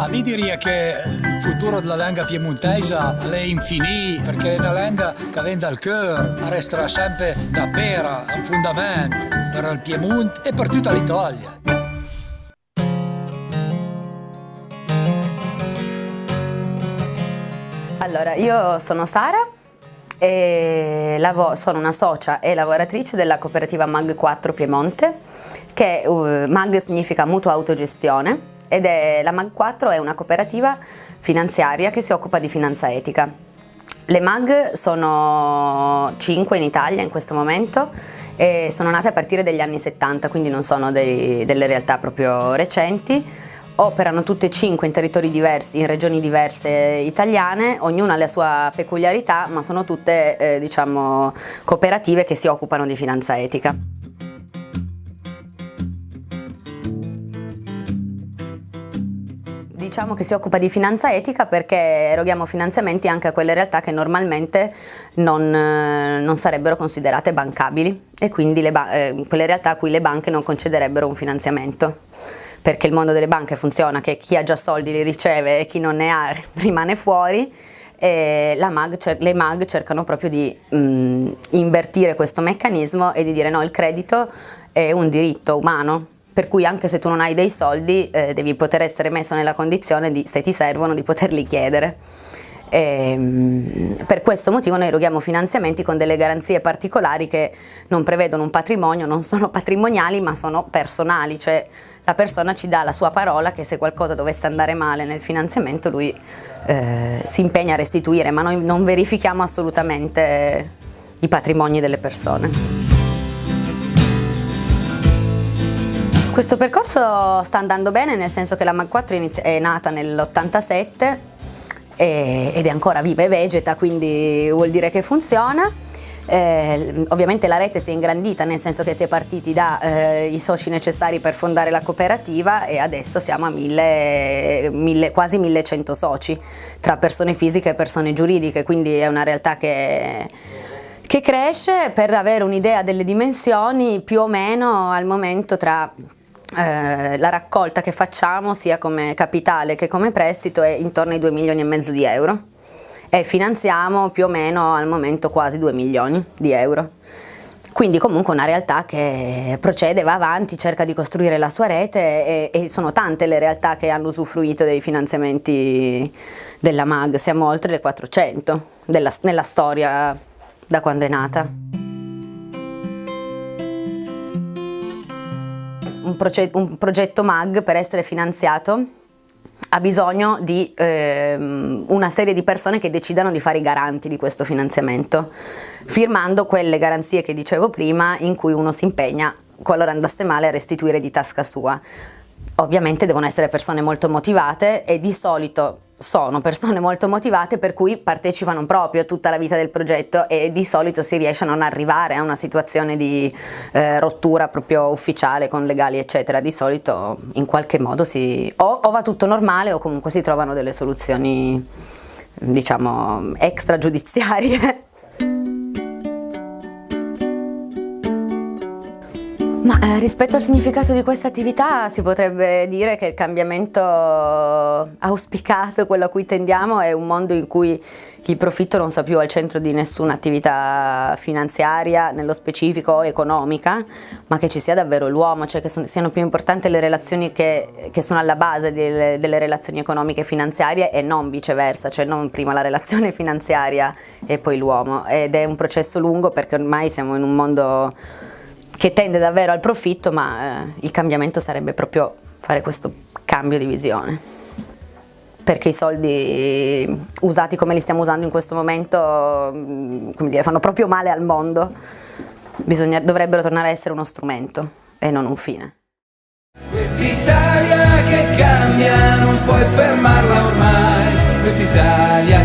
Ma mi direi che il futuro della lingua piemontesa è infinito perché è una lingua che viene dal cuore, resterà sempre una pera, un fondamento per il Piemonte e per tutta l'Italia. Allora, io sono Sara, sono una socia e lavoratrice della cooperativa MAG 4 Piemonte, che uh, MAG significa mutua autogestione ed è, la MAG 4 è una cooperativa finanziaria che si occupa di finanza etica. Le MAG sono 5 in Italia in questo momento e sono nate a partire dagli anni 70, quindi non sono dei, delle realtà proprio recenti operano tutte e cinque in territori diversi, in regioni diverse italiane, ognuna ha la sua peculiarità, ma sono tutte eh, diciamo, cooperative che si occupano di finanza etica. Diciamo che si occupa di finanza etica perché eroghiamo finanziamenti anche a quelle realtà che normalmente non, eh, non sarebbero considerate bancabili e quindi eh, quelle realtà a cui le banche non concederebbero un finanziamento. Perché il mondo delle banche funziona che chi ha già soldi li riceve e chi non ne ha rimane fuori e MAG, le MAG cercano proprio di mh, invertire questo meccanismo e di dire no, il credito è un diritto umano, per cui anche se tu non hai dei soldi eh, devi poter essere messo nella condizione di, se ti servono, di poterli chiedere. E, ehm, per questo motivo noi eroghiamo finanziamenti con delle garanzie particolari che non prevedono un patrimonio, non sono patrimoniali ma sono personali, cioè la persona ci dà la sua parola che se qualcosa dovesse andare male nel finanziamento lui eh, si impegna a restituire, ma noi non verifichiamo assolutamente i patrimoni delle persone. Questo percorso sta andando bene nel senso che la MAG4 è nata nell'87 ed è ancora viva e vegeta, quindi vuol dire che funziona. Eh, ovviamente la rete si è ingrandita nel senso che si è partiti dai eh, soci necessari per fondare la cooperativa e adesso siamo a mille, mille, quasi 1100 soci tra persone fisiche e persone giuridiche, quindi è una realtà che che cresce per avere un'idea delle dimensioni più o meno al momento tra eh, la raccolta che facciamo sia come capitale che come prestito è intorno ai 2 milioni e mezzo di euro e finanziamo più o meno al momento quasi 2 milioni di euro. Quindi comunque una realtà che procede, va avanti, cerca di costruire la sua rete e, e sono tante le realtà che hanno usufruito dei finanziamenti della MAG, siamo oltre le 400 della, nella storia da quando è nata. Un, progetto, un progetto MAG per essere finanziato ha bisogno di ehm, una serie di persone che decidano di fare i garanti di questo finanziamento, firmando quelle garanzie che dicevo prima in cui uno si impegna, qualora andasse male, a restituire di tasca sua. Ovviamente devono essere persone molto motivate e di solito sono persone molto motivate per cui partecipano proprio a tutta la vita del progetto e di solito si riesce a non arrivare a una situazione di eh, rottura proprio ufficiale con legali eccetera, di solito in qualche modo si, o, o va tutto normale o comunque si trovano delle soluzioni diciamo extragiudiziarie Ma eh, rispetto al significato di questa attività si potrebbe dire che il cambiamento auspicato, quello a cui tendiamo, è un mondo in cui il profitto non sta più al centro di nessuna attività finanziaria, nello specifico economica, ma che ci sia davvero l'uomo, cioè che sono, siano più importanti le relazioni che, che sono alla base delle, delle, relazioni economiche e finanziarie e non viceversa, cioè non prima la relazione finanziaria e poi l'uomo. Ed è un processo lungo perché ormai siamo in un mondo che tende davvero al profitto, ma eh, il cambiamento sarebbe proprio fare questo cambio di visione. Perché i soldi usati come li stiamo usando in questo momento, mm, come dire, fanno proprio male al mondo. Bisogna, dovrebbero tornare a essere uno strumento e non un fine. Quest'Italia che cambia non puoi fermarla ormai, quest'Italia